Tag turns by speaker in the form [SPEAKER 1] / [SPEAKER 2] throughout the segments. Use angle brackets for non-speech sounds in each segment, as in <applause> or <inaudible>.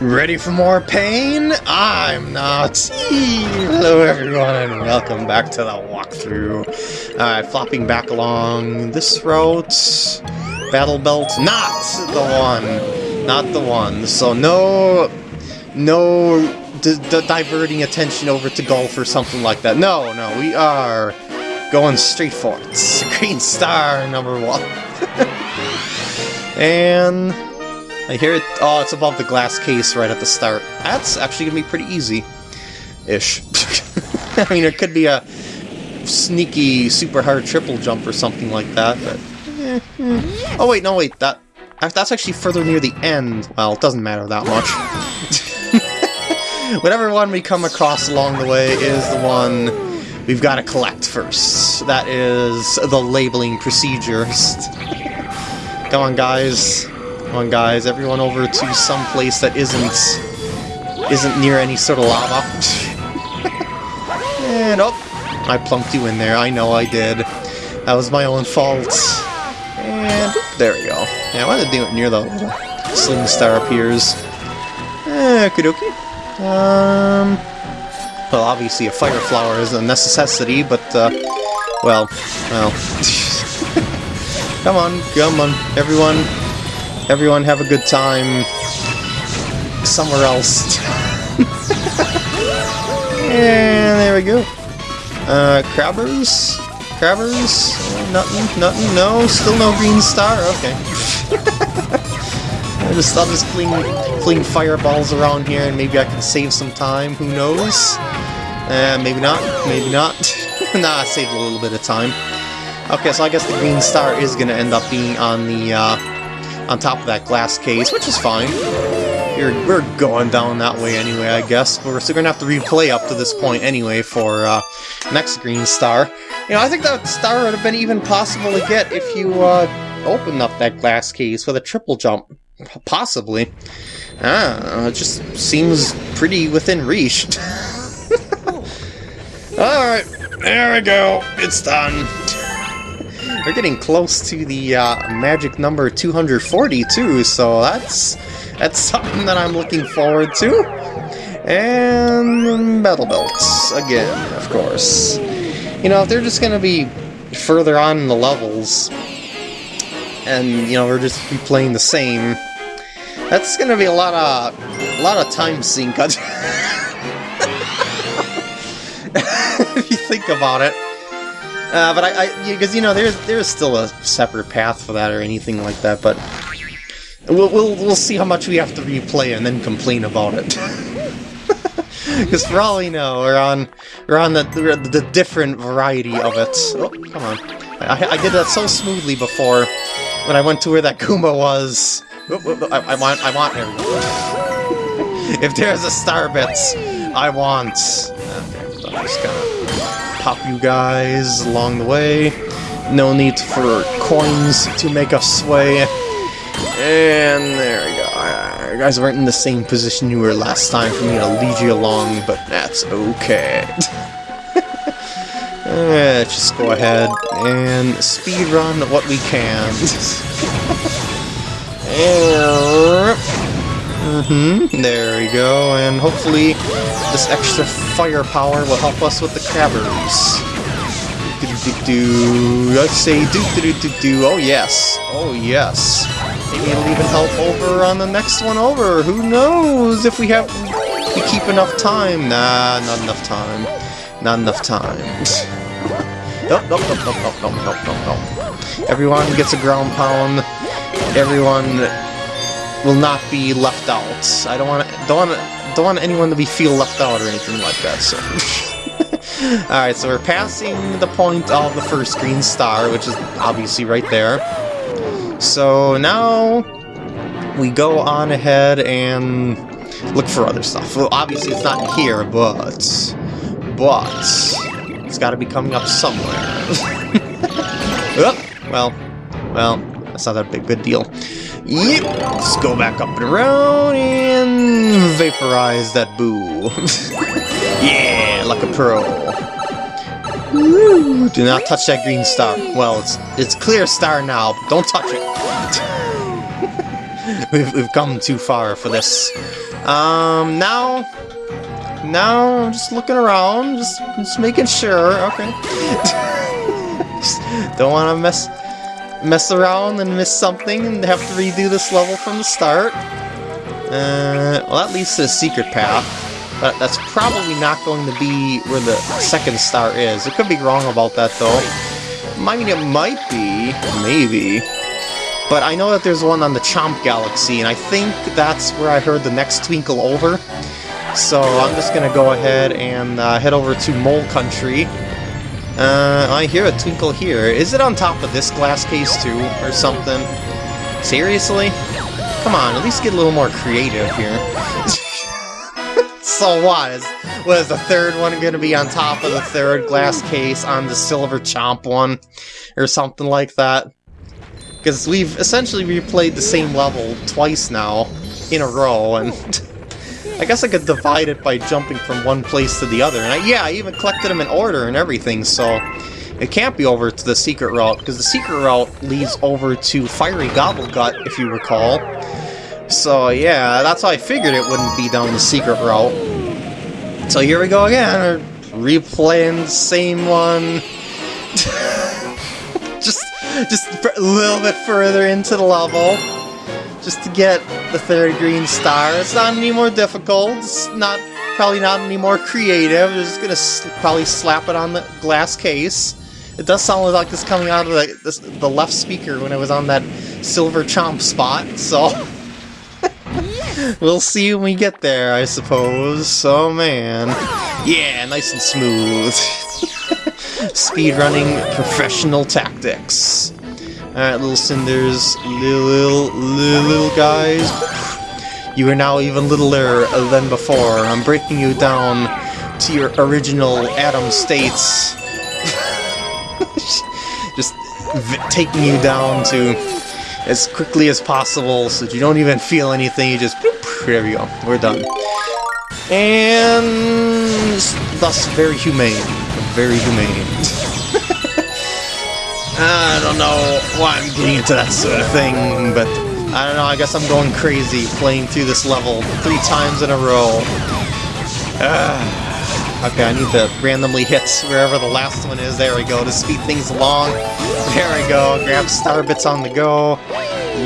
[SPEAKER 1] Ready for more pain? I'm not. Hello everyone and welcome back to the walkthrough. Alright, flopping back along this route. Battle belt, not the one. Not the one. So no... No diverting attention over to golf or something like that. No, no, we are going straight for it. <laughs> Green star number one. <laughs> and I hear it. Oh, it's above the glass case right at the start. That's actually gonna be pretty easy, ish. <laughs> I mean, it could be a sneaky, super hard triple jump or something like that. But eh, eh. oh wait, no wait, that that's actually further near the end. Well, it doesn't matter that much. <laughs> Whatever one we come across along the way is the one we've got to collect first. That is the labeling procedures. Come on, guys. Come on, guys. Everyone over to some place that isn't isn't near any sort of lava. <laughs> and oh, I plunked you in there. I know I did. That was my own fault. And there we go. Yeah, I wanted to do it near the sling star appears. Eh, okie dokie. Um, well, obviously a fire flower is a necessity, but, uh, well, well. <laughs> come on, come on, everyone. Everyone have a good time somewhere else. and there we go. Uh, crabbers? Crabbers? Nothing, nothing, no, still no green star, okay. <laughs> I just, I'll just fling, fling fireballs around here and maybe I can save some time, who knows? Uh, maybe not, maybe not. <laughs> nah, I saved a little bit of time. Okay, so I guess the green star is going to end up being on the, uh, on top of that glass case, which is fine. You're, we're going down that way anyway, I guess. But we're still going to have to replay up to this point anyway for uh, next green star. You know, I think that star would have been even possible to get if you uh, opened up that glass case with a triple jump. Possibly. Ah, it just seems pretty within reach. <laughs> Alright, there we go. It's done. We're getting close to the uh, magic number 242, so that's that's something that I'm looking forward to. And battle belts again, of course. You know, if they're just gonna be further on in the levels, and you know we're just be playing the same, that's gonna be a lot of a lot of time sink. <laughs> if you think about it. Uh, but I, because you know, there's there's still a separate path for that or anything like that. But we'll we'll we'll see how much we have to replay and then complain about it. <laughs> Because for all we know, we're on we're on the, the, the different variety of it. Oh, come on! I, I did that so smoothly before when I went to where that Kuma was. I, I want, I want everyone. <laughs> if there's a star bits, I want. Okay, so I'm just gonna pop you guys along the way. No need for coins to make us sway. And there we go. Uh, you guys weren't in the same position you were last time for me to lead you along, but that's okay. Let's <laughs> uh, just go ahead and speed run what we can. <laughs> Mm-hmm, there we go, and hopefully this extra firepower will help us with the crabbers. Do do do do. I say do do do do do. Oh yes, oh yes. Maybe it'll even help over on the next one over. Who knows if we have we keep enough time? Nah, not enough time. Not enough time. <laughs> nope, nope, nope, nope, nope, nope, nope, nope. Everyone gets a ground pound. Everyone will not be left out. I don't want don't want don't want anyone to be feel left out or anything like that. So. <laughs> Alright, so we're passing the point of the first green star, which is obviously right there. So now we go on ahead and look for other stuff. Well, obviously it's not here, but... But... It's gotta be coming up somewhere. <laughs> oh, well, well, that's not that big good deal. Yep, let's go back up and around and vaporize that boo. <laughs> yeah, like a pro. Woo, do not touch that green star. Well, it's it's clear star now, but don't touch it. <laughs> we've, we've come too far for this. Um, now... Now, I'm just looking around, just, just making sure, okay. <laughs> don't want to mess mess around and miss something and have to redo this level from the start. Uh, well, that leads to the secret path, but that's probably not going to be where the second star is. It could be wrong about that, though. I mean, it might be, maybe. But I know that there's one on the Chomp Galaxy, and I think that's where I heard the next Twinkle over. So I'm just gonna go ahead and uh, head over to Mole Country. Uh, I hear a twinkle here. Is it on top of this glass case too, or something? Seriously? Come on, at least get a little more creative here. <laughs> so what? Is, what is the third one gonna be on top of the third glass case on the silver chomp one? Or something like that? Because we've essentially replayed the same level twice now, in a row, and... <laughs> I guess I could divide it by jumping from one place to the other. And I, yeah, I even collected them in order and everything, so it can't be over to the secret route, because the secret route leads over to Fiery Gobblegut, if you recall. So yeah, that's how I figured it wouldn't be down the secret route. So here we go again, replaying the same one. <laughs> just, just a little bit further into the level just to get the third green star. It's not any more difficult. It's not probably not any more creative. I'm just gonna probably slap it on the glass case. It does sound like it's coming out of the, the left speaker when it was on that silver chomp spot, so... <laughs> we'll see when we get there, I suppose. Oh man. Yeah, nice and smooth. <laughs> Speedrunning professional tactics. Alright, little cinders, little, little, little guys. You are now even littler than before. I'm breaking you down to your original atom states. <laughs> Just taking you down to as quickly as possible so that you don't even feel anything, you just... There we go, we're done. And... thus very humane. Very humane. <laughs> I don't know why I'm getting into that sort of thing, but I don't know, I guess I'm going crazy playing through this level three times in a row. Uh, okay, I need to randomly hit wherever the last one is. There we go, to speed things along. There we go, grab star bits on the go.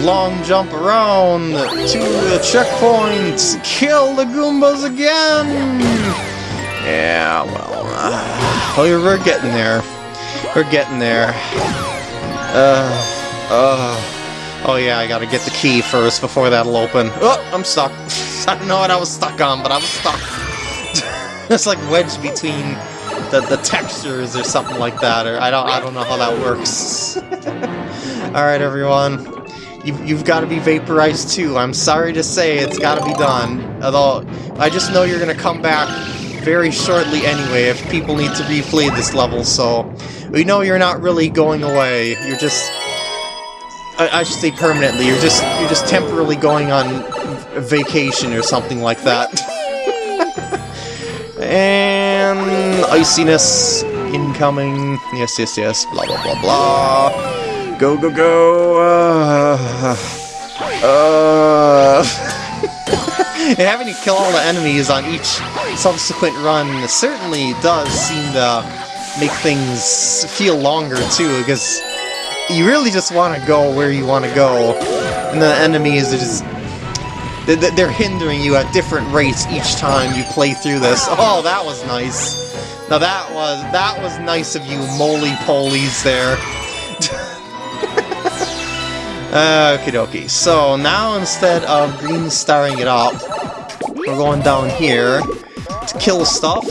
[SPEAKER 1] Long jump around to the checkpoint. Kill the Goombas again! Yeah, well, uh, we're getting there. We're getting there. Uh, uh, oh yeah, I gotta get the key first before that'll open. Oh, I'm stuck. <laughs> I don't know what I was stuck on, but I was stuck. <laughs> it's like wedged between the, the textures or something like that, or I don't I don't know how that works. <laughs> Alright everyone, you've, you've got to be vaporized too. I'm sorry to say it's got to be done. Although, I just know you're going to come back very shortly anyway if people need to replay this level, so we know you're not really going away. You're just I, I should say permanently. You're just you're just temporarily going on vacation or something like that. <laughs> and iciness incoming. Yes, yes, yes. Blah blah blah blah. Go go go. Uh, uh. <laughs> and having to kill all the enemies on each subsequent run certainly does seem to make things feel longer too, because you really just want to go where you want to go, and the enemies are just... They're hindering you at different rates each time you play through this. Oh, that was nice. Now that was that was nice of you, moly-polies there. Okie dokie. So now instead of green starring it up, we're going down here to kill stuff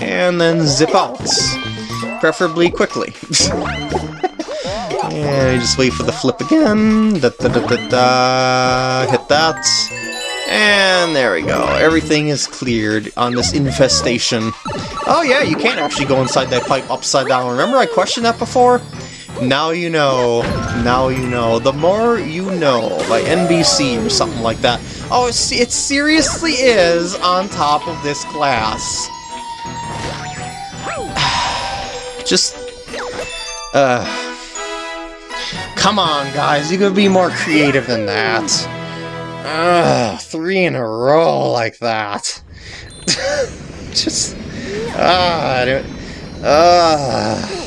[SPEAKER 1] and then zip out. Preferably quickly. <laughs> and just wait for the flip again. Da, da, da, da, da. Hit that. And there we go. Everything is cleared on this infestation. Oh yeah, you can't actually go inside that pipe upside down. Remember I questioned that before? Now you know. Now you know. The more you know by NBC or something like that. Oh, it seriously is on top of this glass. <sighs> Just... Uh... Come on, guys. You could be more creative than that. Ugh, three in a row like that. <laughs> Just... Ah, uh,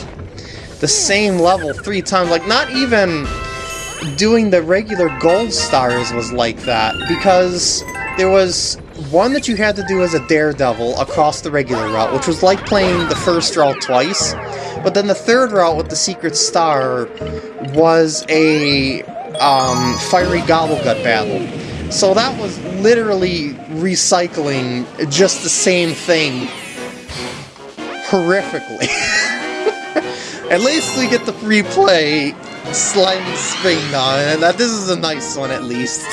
[SPEAKER 1] the same level three times. Like, not even doing the regular gold stars was like that, because there was one that you had to do as a daredevil across the regular route, which was like playing the first route twice, but then the third route with the secret star was a um, fiery gobblegut battle. So that was literally recycling just the same thing horrifically. <laughs> At least we get to replay Slimy Spring now, and that this is a nice one at least. <laughs>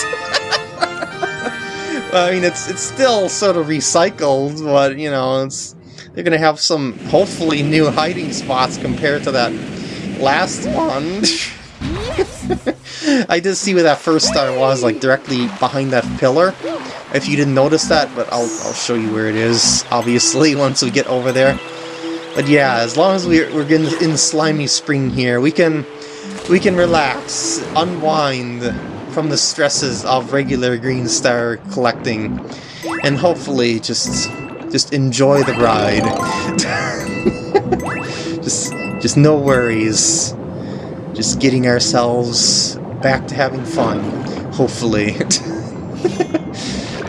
[SPEAKER 1] I mean, it's it's still sort of recycled, but you know, it's they're gonna have some hopefully new hiding spots compared to that last one. <laughs> I did see where that first star was, like directly behind that pillar. If you didn't notice that, but I'll I'll show you where it is. Obviously, <laughs> once we get over there. But yeah, as long as we're we're getting in slimy spring here, we can we can relax, unwind from the stresses of regular Green Star collecting, and hopefully just just enjoy the ride. <laughs> just just no worries. Just getting ourselves back to having fun, hopefully. <laughs>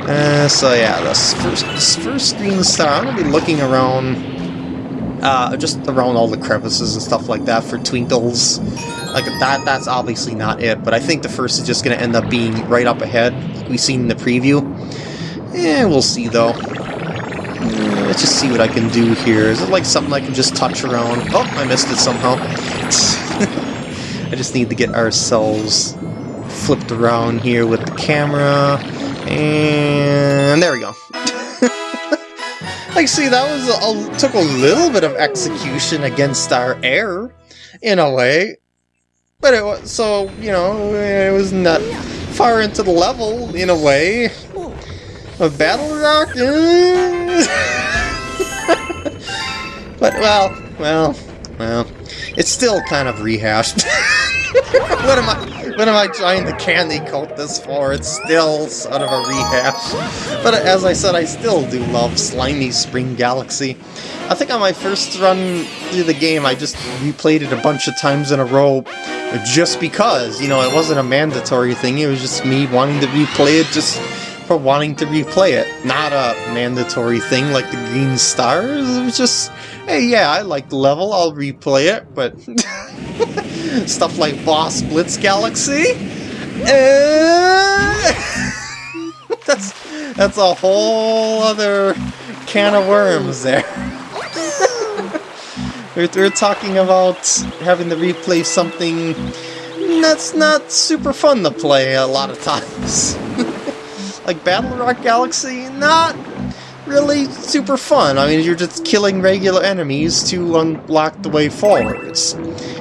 [SPEAKER 1] uh, so yeah, this first, this first Green Star, I'm going to be looking around, uh, just around all the crevices and stuff like that for twinkles. Like, that that's obviously not it, but I think the first is just going to end up being right up ahead, like we've seen in the preview. Yeah, we'll see, though. Uh, let's just see what I can do here. Is it like something I can just touch around? Oh, I missed it somehow. <laughs> I just need to get ourselves flipped around here with the camera. And there we go. Like, see, that was a, took a little bit of execution against our air, in a way. But it was, so, you know, it wasn't that far into the level, in a way. A battle rock? <laughs> but, well, well, well, it's still kind of rehashed. <laughs> what am I <laughs> what am I trying to candy coat this for? It's still sort of a rehash. But as I said, I still do love Slimy Spring Galaxy. I think on my first run through the game, I just replayed it a bunch of times in a row just because, you know, it wasn't a mandatory thing, it was just me wanting to replay it just for wanting to replay it. Not a mandatory thing like the Green Stars, it was just, hey, yeah, I like the level, I'll replay it, but... <laughs> Stuff like Boss Blitz Galaxy. Uh, <laughs> that's that's a whole other can of worms there. <laughs> we're, we're talking about having to replay something that's not super fun to play a lot of times. <laughs> like Battle Rock Galaxy, not really super fun. I mean, you're just killing regular enemies to unlock the way forwards.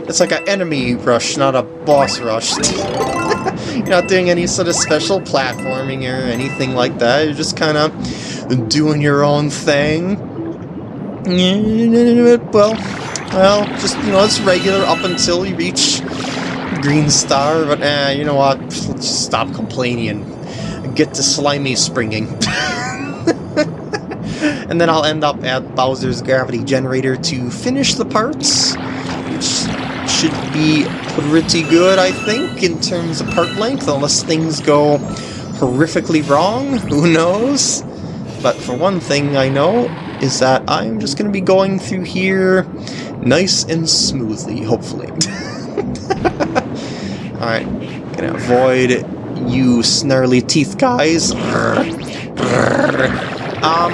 [SPEAKER 1] It's like an enemy rush, not a boss rush. <laughs> you're not doing any sort of special platforming or anything like that. You're just kind of doing your own thing. <laughs> Well, well, just, you know, it's regular up until you reach Green Star, but eh, you know what? Let's just stop complaining and get to slimy springing. <laughs> and then I'll end up at Bowser's Gravity Generator to finish the parts, which should be pretty good, I think, in terms of part length, unless things go horrifically wrong, <laughs> who knows? But for one thing I know is that I'm just going to be going through here nice and smoothly, hopefully. <laughs> Alright, gonna avoid you snarly teeth guys. <laughs> Um,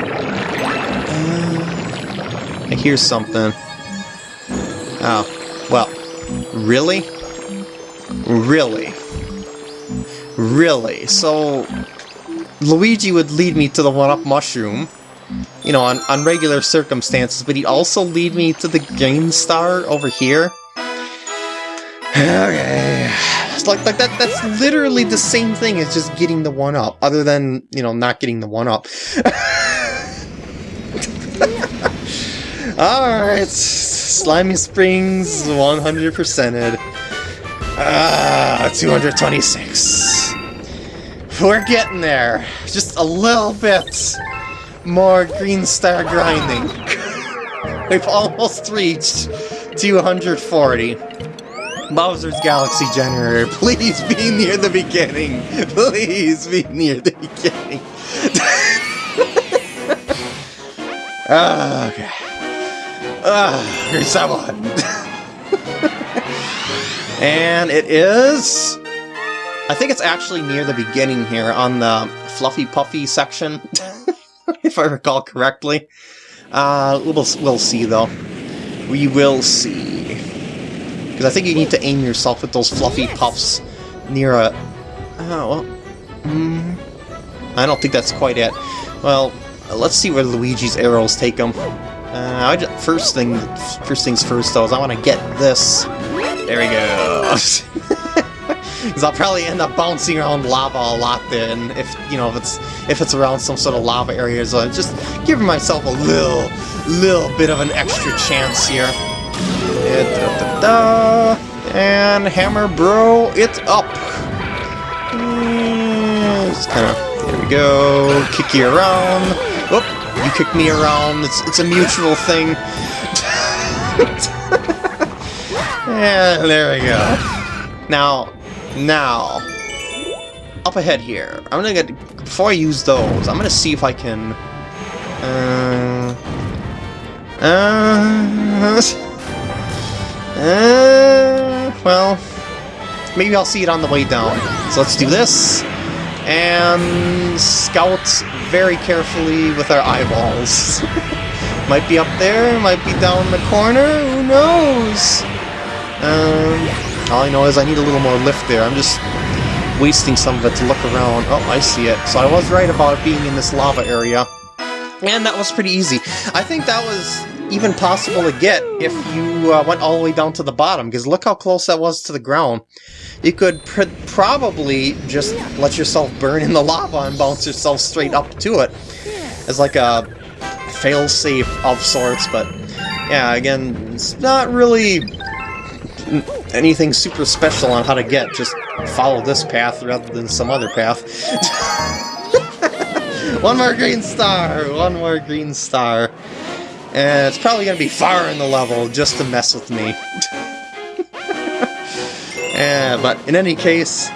[SPEAKER 1] I hear something. Oh, well, Really? Really? Really? So, Luigi would lead me to the 1-up mushroom, you know, on, on regular circumstances, but he'd also lead me to the Green Star over here? Okay. Like, like that that's literally the same thing as just getting the 1-up, other than, you know, not getting the 1-up. <laughs> Alright, Slimy Springs 100%ed. Ah, 226. We're getting there. Just a little bit more Green Star grinding. <laughs> We've almost reached 240. Bowser's Galaxy Generator, <laughs> please be near the beginning. Please be near the beginning. <laughs> Ah, okay. Ah, here's that one. <laughs> and it is... I think it's actually near the beginning here on the Fluffy Puffy section, <laughs> if I recall correctly. Uh, we'll, we'll see though. We will see. Because I think you need to aim yourself at those fluffy puffs near a... Oh, well... Mm, I don't think that's quite it. Well, let's see where Luigi's arrows take him. Uh, just, first thing, first things first though, is I want to get this. There we go. <laughs> Because I'll probably end up bouncing around lava a lot then, if you know if it's if it's around some sort of lava area. So I'm just giving myself a little little bit of an extra chance here. Da, da, da, and hammer bro, it's up. Mm, just kind of there we go. Kick you around. You kick me around. It's it's a mutual thing. <laughs> and there we go. Now, now, up ahead here. I'm gonna get before I use those. I'm gonna see if I can. Uh, uh, <laughs> uh, well, maybe I'll see it on the way down. So let's do this and scout very carefully with our eyeballs. <laughs> might be up there, might be down the corner, who knows? Um, all I know is I need a little more lift there. I'm just wasting some of it to look around. Oh, I see it. So I was right about it being in this lava area. And that was pretty easy. I think that was even possible to get if you uh, went all the way down to the bottom, because look how close that was to the ground. You could pr probably just let yourself burn in the lava and bounce yourself straight up to it. It's like a fail-safe of sorts, but yeah, again, it's not really anything super special on how to get, just follow this path rather than some other path. <laughs> one more green star! One more green star. And it's probably going to be far in the level just to mess with me. yeah, <laughs> but in any case,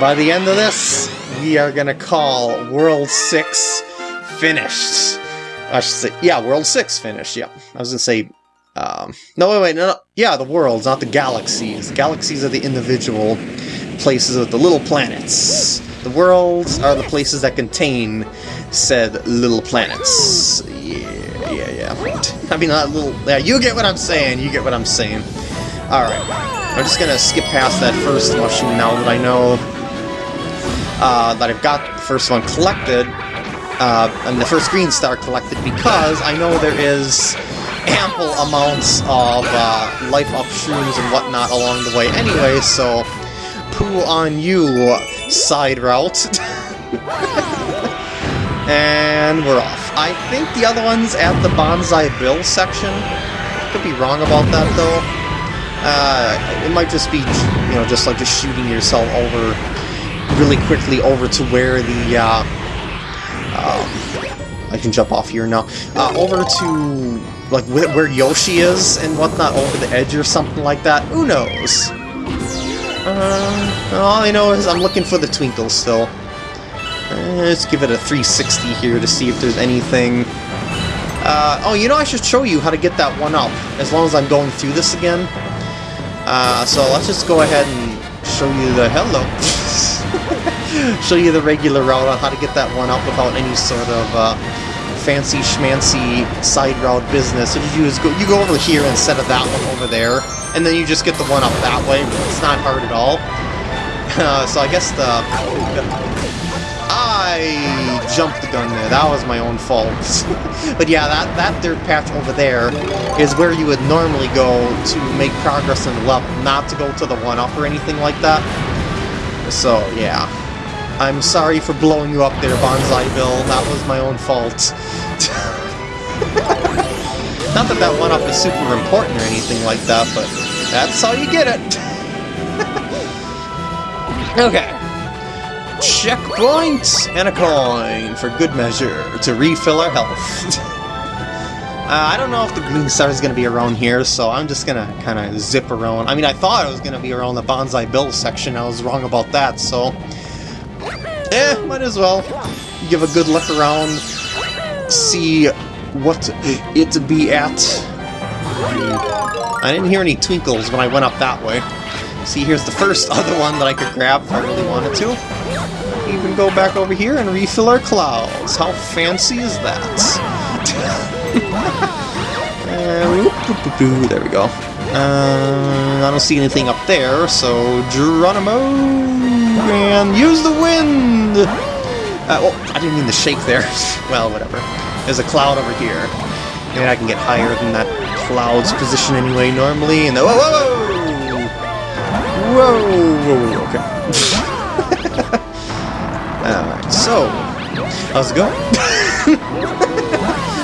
[SPEAKER 1] by the end of this, we are going to call World 6 finished. I should say, yeah, World 6 finished, yeah. I was going to say, um, no, wait, wait, no, no, yeah, the worlds, not the galaxies. Galaxies are the individual places with the little planets. The worlds are the places that contain said little planets. Yeah, yeah, yeah. I mean, not little... Yeah, you get what I'm saying, you get what I'm saying. Alright, I'm just gonna skip past that first mushroom now that I know uh, that I've got the first one collected, uh, and the first green star collected, because I know there is ample amounts of uh, life-up shrooms and whatnot along the way anyway, so poo on you, side route. <laughs> and we're off. I think the other one's at the Banzai Bill section. Could be wrong about that, though. Uh, it might just be, you know, just like just shooting yourself over really quickly over to where the, uh, um, I can jump off here now, uh, over to, like, where Yoshi is and whatnot, over the edge or something like that. Who knows? Uh, all I know is I'm looking for the Twinkle still. Uh, let's give it a 360 here to see if there's anything... Uh, oh, you know, I should show you how to get that one up, as long as I'm going through this again. Uh, so let's just go ahead and show you the... Hello! <laughs> show you the regular route on how to get that one up without any sort of uh, fancy schmancy side route business. What you is go, you go over here instead of that one over there, and then you just get the one up that way. It's not hard at all. <laughs> Uh, so I guess the I jumped the gun there. That was my own fault. <laughs> but yeah, that, that dirt patch over there is where you would normally go to make progress in the level, not to go to the 1-up or anything like that. So, yeah. I'm sorry for blowing you up there, Banzai Bill. That was my own fault. <laughs> not that that 1-up is super important or anything like that, but that's how you get it. <laughs> okay. Checkpoint and a coin for good measure to refill our health. <laughs> uh, I don't know if the green star is going to be around here, so I'm just going to kind of zip around. I mean, I thought it was going to be around the Banzai Bill section. I was wrong about that, so... Eh, might as well give a good look around, see what it be at. I didn't hear any twinkles when I went up that way. See, here's the first <laughs> other one that I could grab if I really wanted to. Even go back over here and refill our clouds. How fancy is that? <laughs> there we go. Uh, I don't see anything up there, so Geronimo and use the wind. Uh, oh, I didn't mean the shake there. <laughs> well, whatever. There's a cloud over here. Maybe I can get higher than that cloud's position anyway normally. And the, whoa, whoa, whoa! Whoa, whoa, whoa, okay. <laughs> Alright, so, how's it going? <laughs>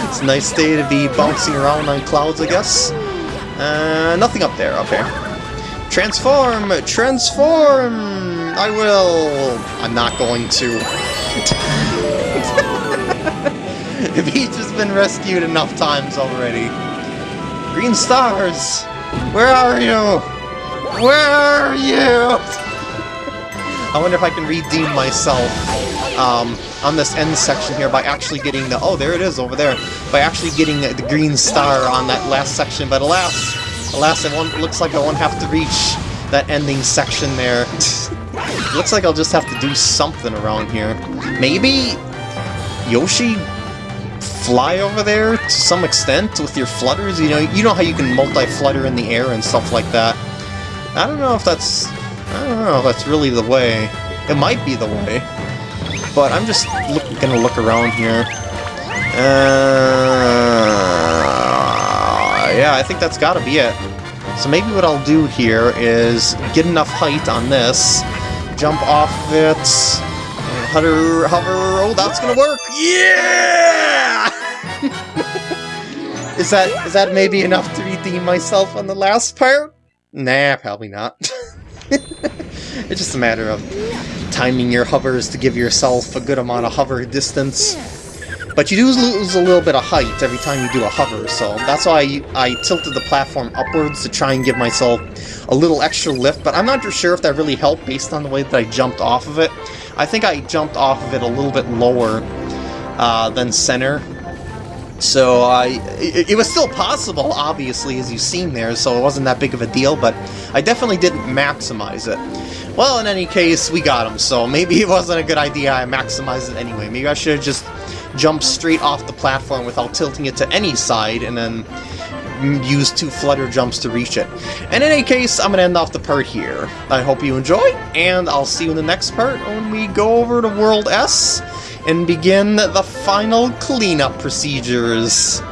[SPEAKER 1] it's a nice day to be bouncing around on clouds, I guess. Uh, nothing up there, up here. Transform! Transform! I will! I'm not going to. <laughs> Peach has been rescued enough times already. Green stars! Where are you? Where are you? I wonder if I can redeem myself um, on this end section here by actually getting the... Oh, there it is over there. By actually getting the green star on that last section. But alas, alas, it won't, looks like I won't have to reach that ending section there. <laughs> looks like I'll just have to do something around here. Maybe Yoshi fly over there to some extent with your flutters? You know, you know how you can multi-flutter in the air and stuff like that. I don't know if that's... I don't know if that's really the way. It might be the way. But I'm just look, gonna look around here. Uh, yeah, I think that's gotta be it. So maybe what I'll do here is get enough height on this, jump off of it, hover, hover, oh, that's gonna work! Yeah! <laughs> is that is that maybe enough to redeem myself on the last part? Nah, probably not. <laughs> it's just a matter of timing your hovers to give yourself a good amount of hover distance. But you do lose a little bit of height every time you do a hover, so that's why I, tilted the platform upwards to try and give myself a little extra lift, but I'm not sure if that really helped based on the way that I jumped off of it. I think I jumped off of it a little bit lower uh, than center, so I, it, it, was still possible, obviously, as you've seen there, so it wasn't that big of a deal, but I definitely didn't maximize it. Well, in any case, we got him, so maybe it wasn't a good idea I maximized it anyway. Maybe I should have just jumped straight off the platform without tilting it to any side, and then use two flutter jumps to reach it. And in any case, I'm going to end off the part here. I hope you enjoyed, and I'll see you in the next part when we go over to World S and begin the final cleanup procedures.